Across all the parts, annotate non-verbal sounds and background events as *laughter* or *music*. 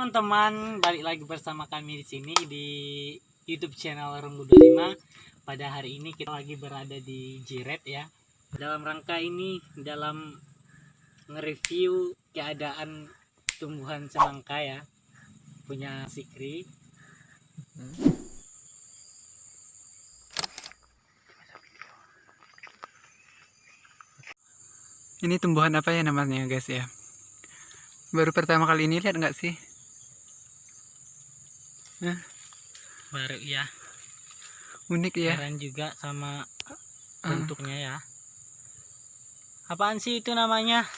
teman-teman, balik lagi bersama kami di sini di YouTube channel Rembu 25. Pada hari ini kita lagi berada di Jiret ya. Dalam rangka ini dalam nge-review keadaan tumbuhan semangka ya. Punya Sikri. Ini tumbuhan apa ya namanya guys ya? Baru pertama kali ini lihat nggak sih? Baru ya. Unik ya. Keren juga sama Ah. bentuknya ya. Apaan sih itu namanya?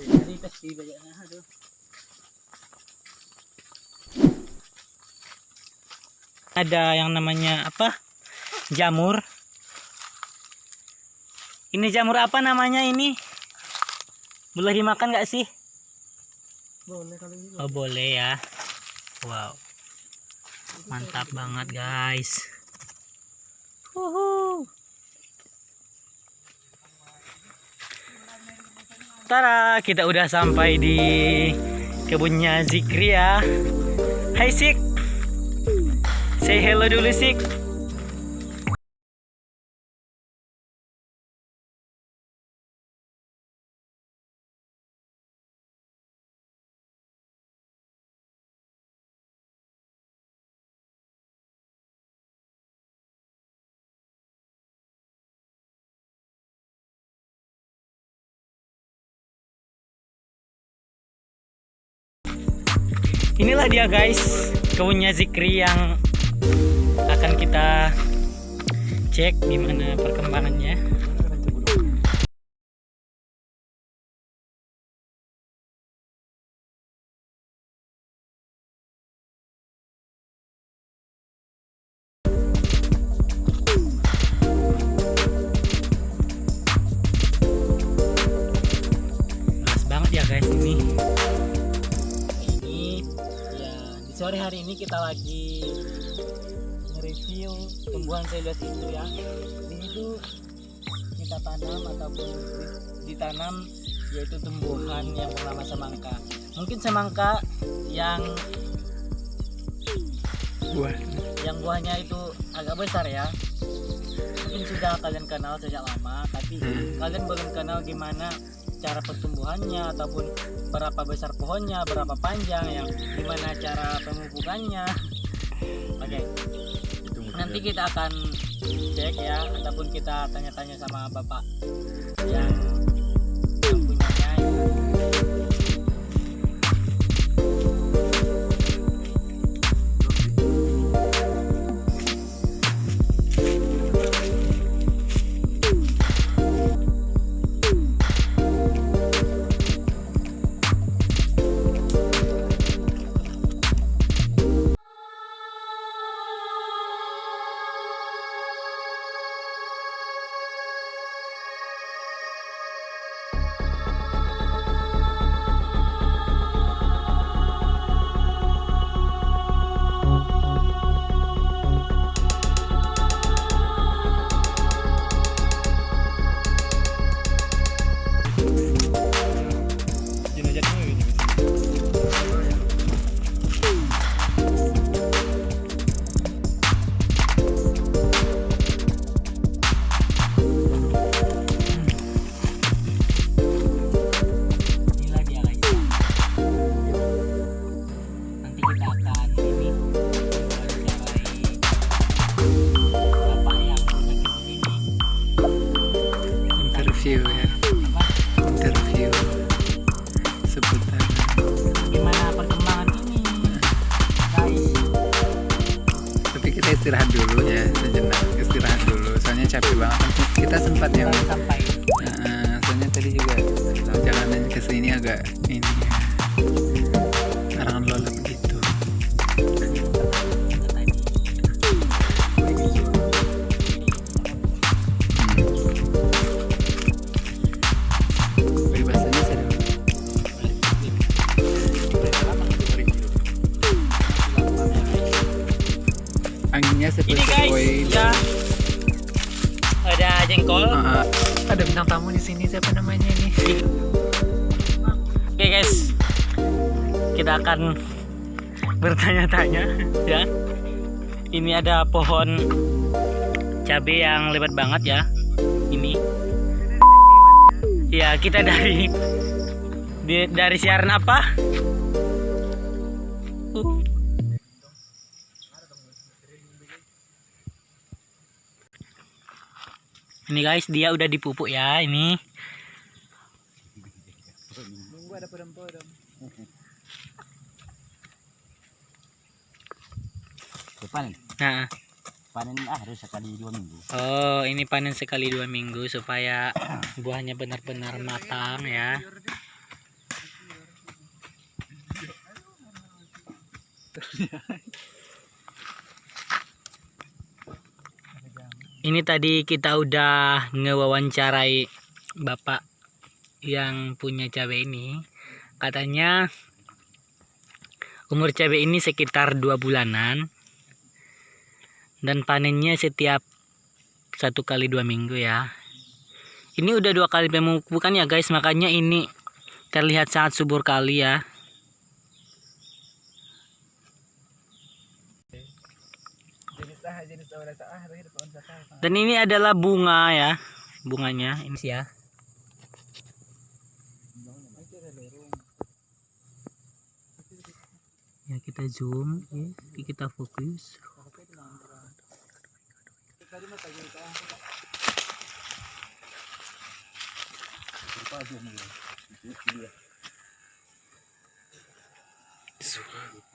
Dari pasti banyaknya, aduh. Ada yang namanya apa? Jamur. Ini jamur apa namanya ini? Boleh dimakan nggak sih? Boleh kalau ini. Oh boleh ya. Wow. Mantap banget guys. Wuhu. Tara, kita udah sampai di kebunnya Zikri ya. Hai Sik. Say hello dulu Sik. Inilah dia guys, kebunnya Zikri yang akan kita cek gimana perkembangannya. Sore hari ini kita lagi nge-review tumbuhan seluas itu ya. Ini itu kita tanam ataupun di- ditanam yaitu tumbuhan yang bernama semangka. Mungkin semangka yang Buah. yang buahnya itu agak besar ya. Mungkin sudah kalian kenal sejak lama, tapi Hmm. Kalian belum kenal gimana cara pertumbuhannya ataupun berapa besar pohonnya, berapa panjang, yang gimana cara pemupukannya. Oke, nanti kita akan cek ya, ataupun kita tanya-tanya sama bapak yang yang punyanya. Kita sempat yang ini siapa namanya ini? Oke okay, guys. Kita akan bertanya-tanya ya. Ini ada pohon cabe yang lebat banget ya. Ini. Ya kita dari dari siaran apa. Ini guys dia udah dipupuk ya ini Nunggu ada podong-podong. panen nah panen ah harus sekali dua minggu Oh, ini panen sekali dua minggu supaya buahnya benar-benar matang ya. *laughs* Ini tadi kita udah ngewawancarai bapak yang punya cabai ini. Katanya umur cabai ini sekitar dua bulanan dan panennya setiap satu kali dua minggu ya. Ini udah dua kali pemupukan ya guys? Makanya ini terlihat sangat subur kali ya Jenis ah, jenis awal ah, tapi ada pohon sakal. Dan ini adalah bunga ya bunganya. Ini sih ya. Ya kita zoom. Ya kita fokus. I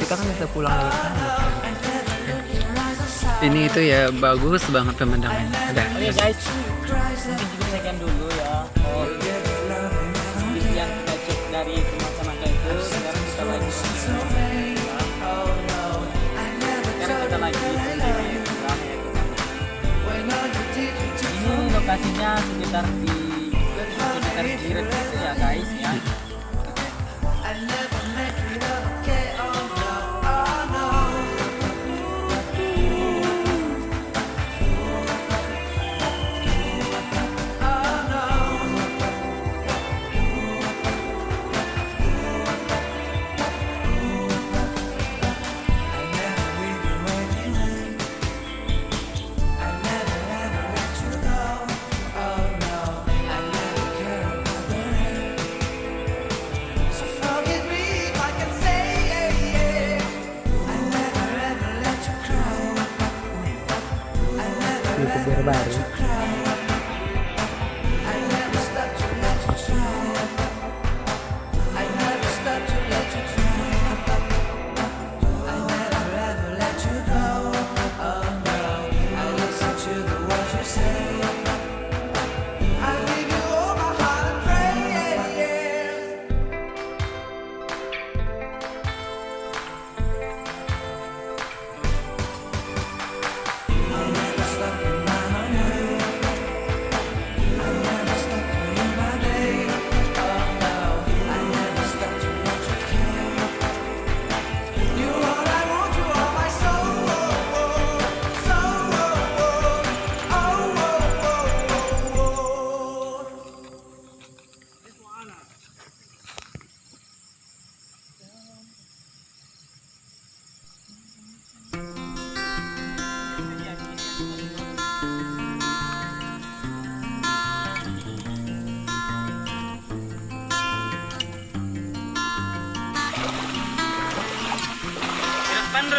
Kita kan bisa pulang dari sana. Ini itu ya bagus banget pemandangannya. Udah. oke guys Cries and mungkin juga sekian dulu ya buku-buku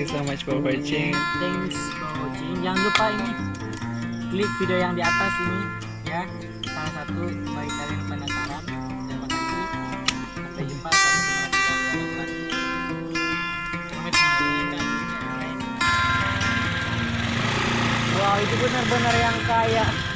you so much for watching. Thanks for watching. Jangan lupa ini klik video yang di atas ini ya. Salah satu bagi kalian penasaran. Terima kasih. Sampai jumpa. Wow, itu benar-benar yang kaya.